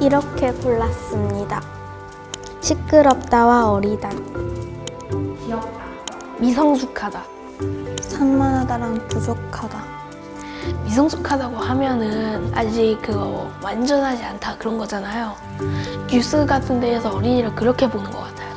이렇게 골랐습니다. 시끄럽다와 어리다, 미성숙하다. 산만하다랑 부족하다. 미성숙하다고 하면은 아직 그거 완전하지 않다 그런 거잖아요. 뉴스 같은 데에서 어린이를 그렇게 보는 것 같아요.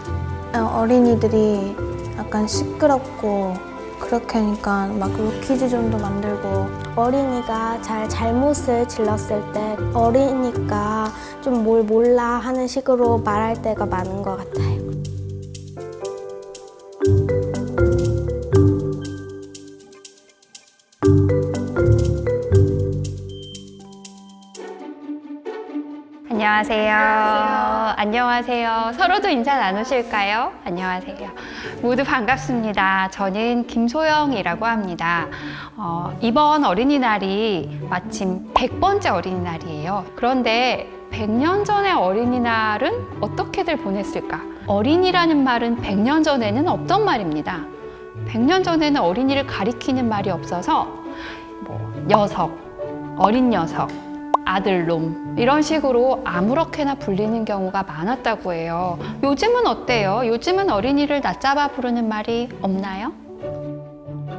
어, 어린이들이 약간 시끄럽고 그렇게 하니까 막 루키즈존도 만들고 어린이가 잘 잘못을 질렀을 때 어리니까 좀 뭘 몰라 하는 식으로 말할 때가 많은 것 같아요. 안녕하세요. 안녕하세요. 서로도 인사 나누실까요? 안녕하세요. 모두 반갑습니다. 저는 김소영이라고 합니다. 어, 이번 어린이날이 마침 100번째 어린이날이에요. 그런데 100년 전의 어린이날은 어떻게들 보냈을까? 어린이라는 말은 100년 전에는 없던 말입니다. 100년 전에는 어린이를 가리키는 말이 없어서 뭐 녀석, 어린 녀석, 아들놈 이런 식으로 아무렇게나 불리는 경우가 많았다고 해요. 요즘은 어때요? 요즘은 어린이를 낮잡아 부르는 말이 없나요?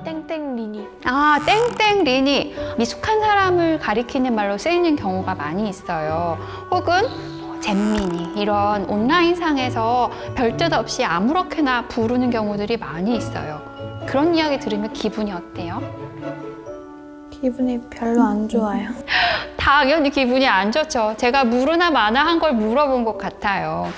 땡땡 리니. 아, 땡땡 리니. 미숙한 사람을 가리키는 말로 쓰이는 경우가 많이 있어요. 혹은 뭐 잼민이 이런 온라인상에서 별뜻 없이 아무렇게나 부르는 경우들이 많이 있어요. 그런 이야기 들으면 기분이 어때요? 기분이 별로 안 좋아요. 당연히 기분이 안 좋죠. 제가 물으나 마나 한 걸 물어본 것 같아요.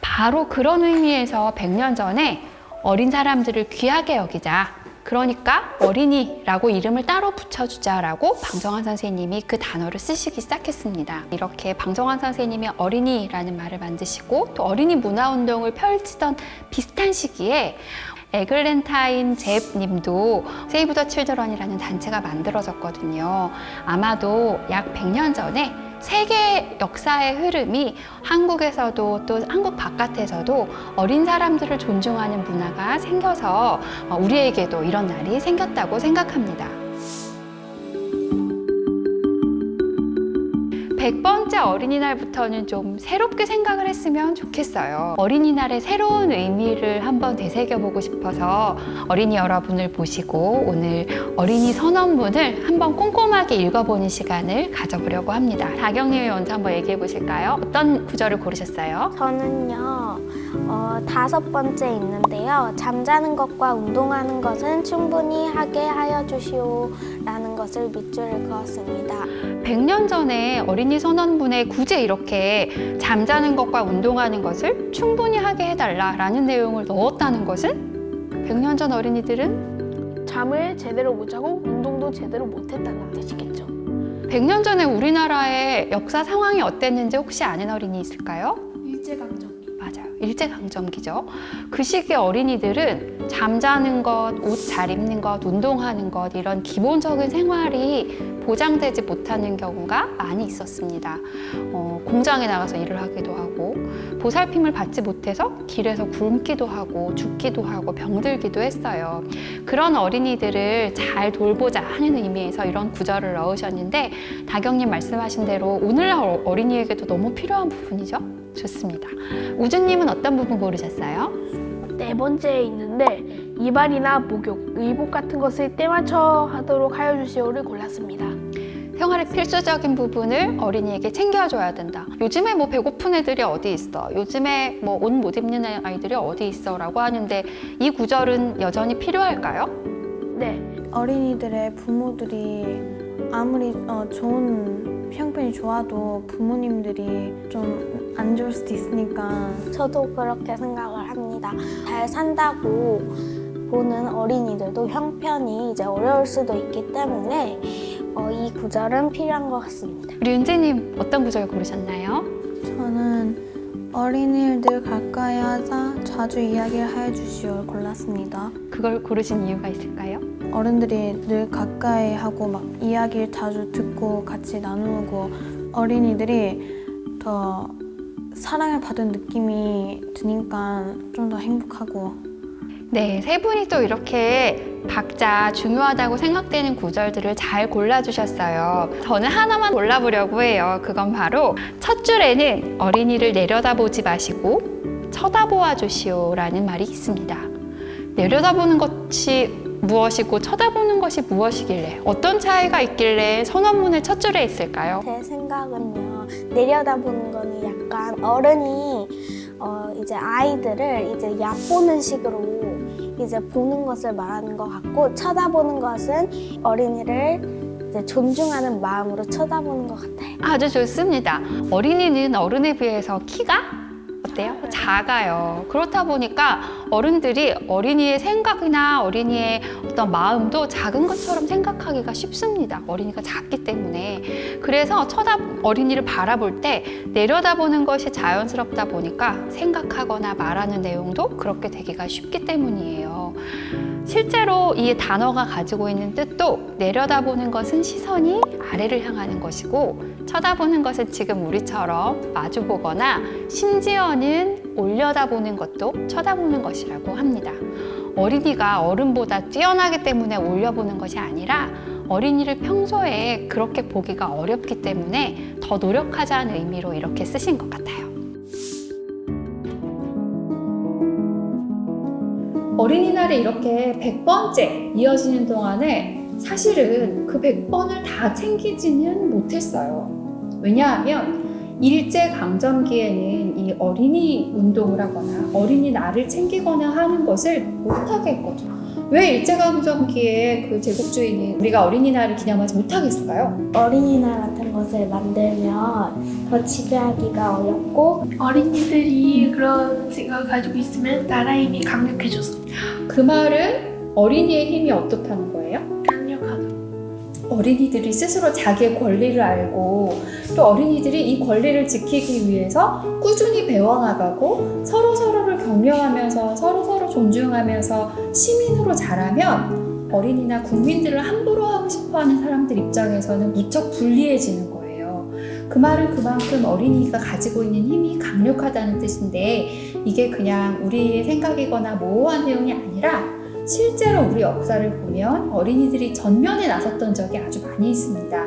바로 그런 의미에서 100년 전에 어린 사람들을 귀하게 여기자. 그러니까 어린이라고 이름을 따로 붙여주자라고 방정환 선생님이 그 단어를 쓰시기 시작했습니다. 이렇게 방정환 선생님이 어린이라는 말을 만드시고 또 어린이 문화운동을 펼치던 비슷한 시기에 에글렌타인 잽 님도 세이브 더 칠드런이라는 단체가 만들어졌거든요. 아마도 약 100년 전에 세계 역사의 흐름이 한국에서도 또 한국 바깥에서도 어린 사람들을 존중하는 문화가 생겨서 어, 우리에게도 이런 날이 생겼다고 생각합니다. 100번째 어린이날부터는 좀 새롭게 생각을 했으면 좋겠어요. 어린이날의 새로운 의미를 한번 되새겨보고 싶어서 어린이 여러분을 모시고 오늘 어린이 선언문을 한번 꼼꼼하게 읽어보는 시간을 가져보려고 합니다. 다경님이 먼저 한번 얘기해 보실까요? 어떤 구절을 고르셨어요? 저는요, 어, 다섯 번째 있는데요. 잠자는 것과 운동하는 것은 충분히 하게 하여 주시오. 것을 밑줄을 그었습니다. 100년 전에 어린이 선언문에 굳이 이렇게 잠자는 것과 운동하는 것을 충분히 하게 해달라라는 내용을 넣었다는 것은 100년 전 어린이들은 잠을 제대로 못 자고 운동도 제대로 못 했다는 뜻이겠죠. 100년 전에 우리나라의 역사 상황이 어땠는지 혹시 아는 어린이 있을까요? 일제강점기. 맞아요. 일제강점기죠. 그 시기 어린이들은 잠자는 것, 옷 잘 입는 것, 운동하는 것 이런 기본적인 생활이 보장되지 못하는 경우가 많이 있었습니다. 어, 공장에 나가서 일을 하기도 하고 보살핌을 받지 못해서 길에서 굶기도 하고 죽기도 하고 병들기도 했어요. 그런 어린이들을 잘 돌보자 하는 의미에서 이런 구절을 넣으셨는데 다경님 말씀하신 대로 오늘날 어린이에게도 너무 필요한 부분이죠. 좋습니다. 우주님은 어떤 부분 고르셨어요? 네 번째에 있는데 이발이나 목욕, 의복 같은 것을 때 맞춰 하도록 하여 주시오를 골랐습니다. 생활의 필수적인 부분을 어린이에게 챙겨줘야 된다. 요즘에 뭐 배고픈 애들이 어디 있어? 요즘에 뭐 옷 못 입는 아이들이 어디 있어? 라고 하는데 이 구절은 여전히 필요할까요? 네, 어린이들의 부모들이 아무리 어, 좋은 형편이 좋아도 부모님들이 좀 안 좋을 수도 있으니까 저도 그렇게 생각을 합니다. 잘 산다고 보는 어린이들도 형편이 이제 어려울 수도 있기 때문에 어, 이 구절은 필요한 것 같습니다. 우리 은재님 어떤 구절 고르셨나요? 저는 어린이들 가까이 하자 자주 이야기를 하여 주시오를 골랐습니다. 그걸 고르신 이유가 있을까요? 어른들이 늘 가까이 하고 막 이야기를 자주 듣고 같이 나누고 어린이들이 더 사랑을 받은 느낌이 드니까 좀 더 행복하고 네, 세 분이 또 이렇게 각자 중요하다고 생각되는 구절들을 잘 골라주셨어요. 저는 하나만 골라보려고 해요. 그건 바로 첫 줄에는 어린이를 내려다보지 마시고 쳐다보아 주시오라는 말이 있습니다. 내려다보는 것이 무엇이고 쳐다보는 것이 무엇이길래 어떤 차이가 있길래 선언문의 첫 줄에 있을까요? 제 생각은요 내려다보는 거는 약간 어른이 어, 이제 아이들을 이제 얕보는 식으로 이제 보는 것을 말하는 것 같고 쳐다보는 것은 어린이를 이제 존중하는 마음으로 쳐다보는 것 같아요. 아주 좋습니다. 어린이는 어른에 비해서 키가 어때요? 작아요. 그렇다 보니까 어른들이 어린이의 생각이나 어린이의 어떤 마음도 작은 것처럼 생각하기가 쉽습니다. 어린이가 작기 때문에. 그래서 쳐다 어린이를 바라볼 때 내려다보는 것이 자연스럽다 보니까 생각하거나 말하는 내용도 그렇게 되기가 쉽기 때문이에요. 실제로 이 단어가 가지고 있는 뜻도 내려다보는 것은 시선이 아래를 향하는 것이고 쳐다보는 것은 지금 우리처럼 마주보거나 심지어는 올려다보는 것도 쳐다보는 것이라고 합니다. 어린이가 어른보다 뛰어나기 때문에 올려보는 것이 아니라 어린이를 평소에 그렇게 보기가 어렵기 때문에 더 노력하자는 의미로 이렇게 쓰신 것 같아요. 어린이날이 이렇게 100번째 이어지는 동안에 사실은 그 100번을 다 챙기지는 못했어요. 왜냐하면 일제강점기에는 이 어린이 운동을 하거나 어린이날을 챙기거나 하는 것을 못하게 했거든요. 왜 일제강점기에 그 제국주의는 우리가 어린이날을 기념하지 못하겠을까요? 어린이날 같은 것을 만들면 더 지배하기가 어렵고 어린이들이 그런 생각을 가지고 있으면 나라의 힘이 강력해져서 그 말은 어린이의 힘이 어떻다는 거예요? 어린이들이 스스로 자기의 권리를 알고 또 어린이들이 이 권리를 지키기 위해서 꾸준히 배워나가고 서로 서로를 격려하면서 서로 서로 존중하면서 시민으로 자라면 어린이나 국민들을 함부로 하고 싶어하는 사람들 입장에서는 무척 불리해지는 거예요. 그 말은 그만큼 어린이가 가지고 있는 힘이 강력하다는 뜻인데 이게 그냥 우리의 생각이거나 모호한 내용이 아니라 실제로 우리 역사를 보면 어린이들이 전면에 나섰던 적이 아주 많이 있습니다.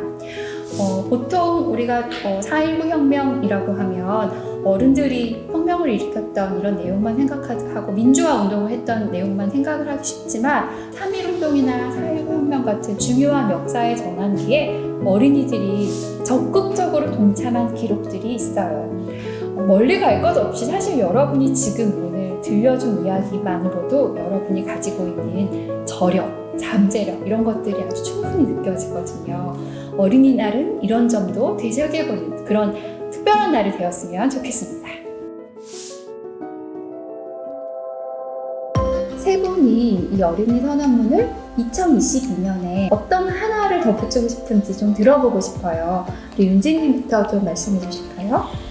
어, 보통 우리가 어, 4.19 혁명이라고 하면 어른들이 혁명을 일으켰던 이런 내용만 생각하고 민주화 운동을 했던 내용만 생각을 하기 쉽지만 3.1 운동이나 4.19 혁명 같은 중요한 역사의 전환기에 어린이들이 적극적으로 동참한 기록들이 있어요. 어, 멀리 갈 것 없이 사실 여러분이 지금 들려준 이야기만으로도 여러분이 가지고 있는 저력, 잠재력 이런 것들이 아주 충분히 느껴지거든요. 어린이날은 이런 점도 되새겨보는 그런 특별한 날이 되었으면 좋겠습니다. 세 분이 이 어린이 선언문을 2022년에 어떤 하나를 덧붙이고 싶은지 좀 들어보고 싶어요. 우리 윤지님부터 좀 말씀해 주실까요?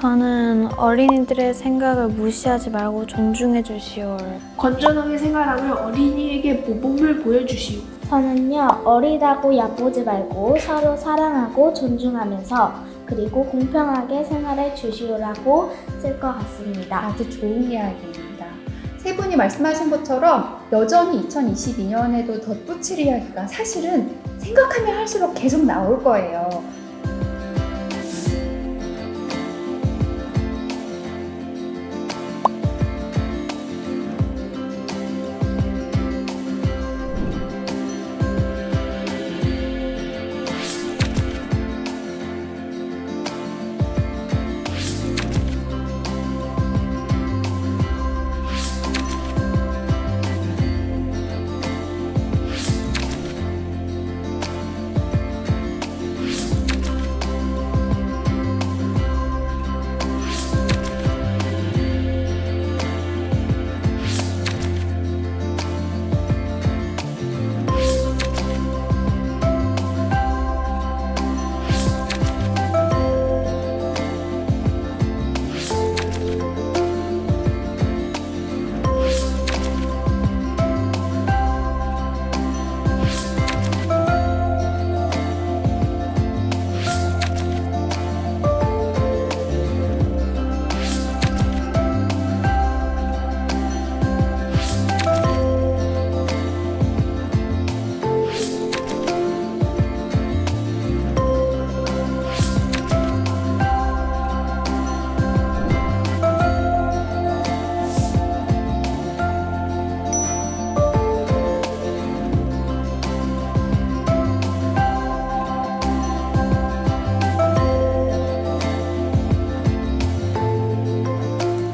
저는 어린이들의 생각을 무시하지 말고 존중해 주시오. 건전하게 생활하며 어린이에게 모범을 보여주시오. 저는요 어리다고 얕보지 말고 서로 사랑하고 존중하면서 그리고 공평하게 생활해 주시오라고 쓸 것 같습니다. 아주 좋은 이야기입니다. 세 분이 말씀하신 것처럼 여전히 2022년에도 덧붙일 이야기가 사실은 생각하면 할수록 계속 나올 거예요.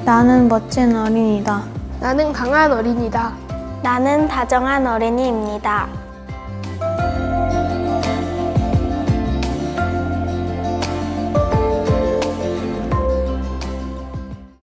나는 멋진 어린이다. 나는 강한 어린이다. 나는 다정한 어린이입니다.